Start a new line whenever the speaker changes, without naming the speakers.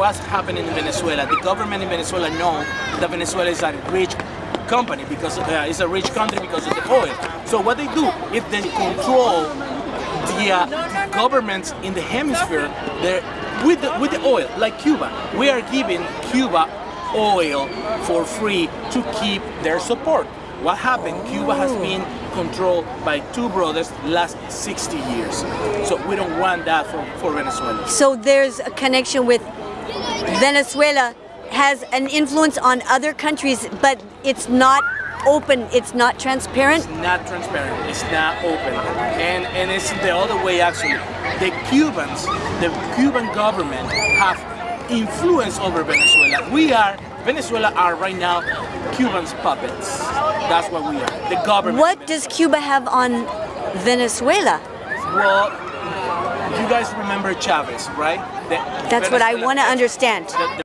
what's happening in Venezuela. The government in Venezuela know that Venezuela is a rich company because uh, it's a rich country because of the oil. So what they do, if they control the uh, governments in the hemisphere, they're with the, with the oil, like Cuba. We are giving Cuba oil for free to keep their support. What happened? Cuba has been controlled by two brothers last 60 years. So we don't want that for, for Venezuela.
So there's a connection with Venezuela has an influence on other countries, but it's not open, it's not transparent.
It's not transparent, it's not open. And, and it's the other way actually. The Cubans, the Cuban government have influence over Venezuela. We are, Venezuela are right now Cubans puppets. That's what we are, the government.
What does Cuba have on Venezuela?
Well, you guys remember Chavez, right? The
That's what I want to understand.
the-